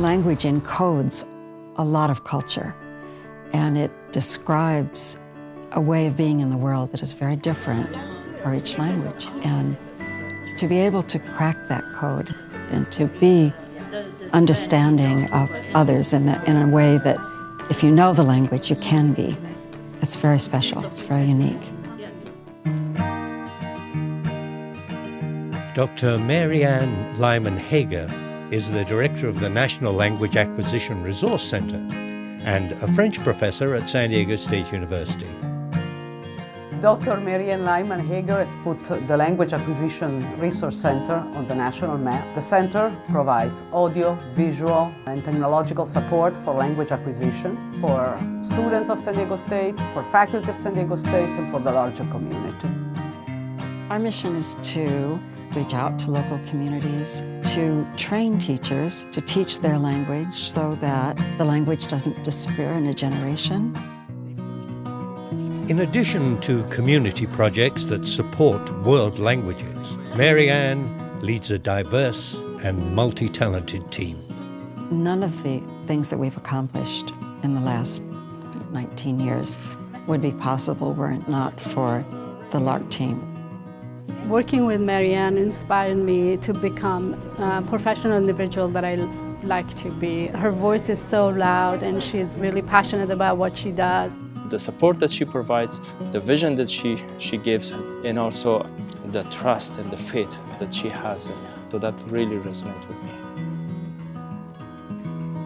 Language encodes a lot of culture and it describes a way of being in the world that is very different for each language. And to be able to crack that code and to be understanding of others in, the, in a way that if you know the language, you can be. It's very special, it's very unique. Dr. Mary Ann Lyman Hager is the director of the National Language Acquisition Resource Center and a French professor at San Diego State University. Dr. Mary Ann Lyman Hager has put the Language Acquisition Resource Center on the national map. The center provides audio, visual and technological support for language acquisition for students of San Diego State, for faculty of San Diego State and for the larger community. Our mission is to reach out to local communities, to train teachers to teach their language so that the language doesn't disappear in a generation. In addition to community projects that support world languages, Mary Marianne leads a diverse and multi-talented team. None of the things that we've accomplished in the last 19 years would be possible were it not for the LARC team. Working with Mary Ann inspired me to become a professional individual that I like to be. Her voice is so loud and she's really passionate about what she does the support that she provides, the vision that she, she gives, and also the trust and the faith that she has. So that really resonates with me.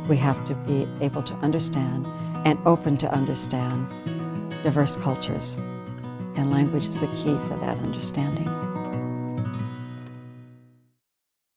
We have to be able to understand and open to understand diverse cultures. And language is the key for that understanding.